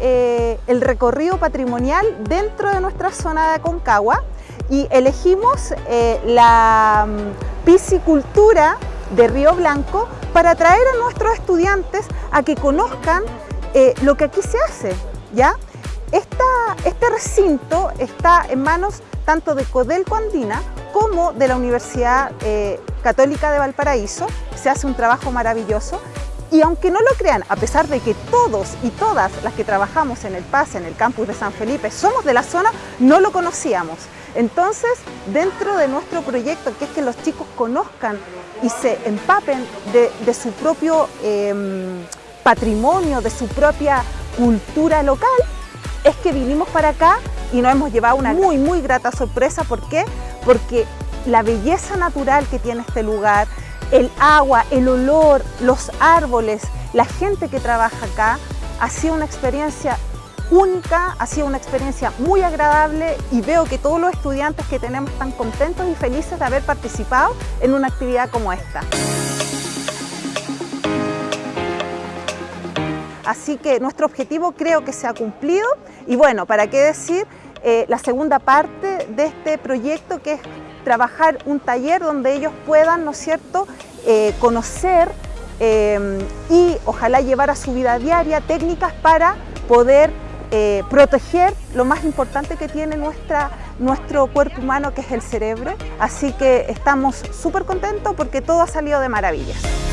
eh, el recorrido patrimonial dentro de nuestra zona de Aconcagua y elegimos eh, la mm, piscicultura de Río Blanco para atraer a nuestros estudiantes a que conozcan eh, lo que aquí se hace. ¿ya? este recinto está en manos tanto de Codelco Andina como de la Universidad Católica de Valparaíso. Se hace un trabajo maravilloso y aunque no lo crean, a pesar de que todos y todas las que trabajamos en el PAS, en el campus de San Felipe, somos de la zona, no lo conocíamos. Entonces, dentro de nuestro proyecto, que es que los chicos conozcan y se empapen de, su propio em, patrimonio, de su propia cultura local, es que vinimos para acá y nos hemos llevado una muy, muy grata sorpresa. ¿Por qué? Porque la belleza natural que tiene este lugar, el agua, el olor, los árboles, la gente que trabaja acá, ha sido una experiencia única, ha sido una experiencia muy agradable y veo que todos los estudiantes que tenemos están contentos y felices de haber participado en una actividad como esta. Así que nuestro objetivo creo que se ha cumplido y bueno, ¿para qué decir? Eh, la segunda parte de este proyecto que es trabajar un taller donde ellos puedan, ¿no es cierto?, eh, conocer eh, y ojalá llevar a su vida diaria técnicas para poder proteger lo más importante que tiene nuestra, nuestro cuerpo humano que es el cerebro. Así que estamos súper contentos porque todo ha salido de maravillas.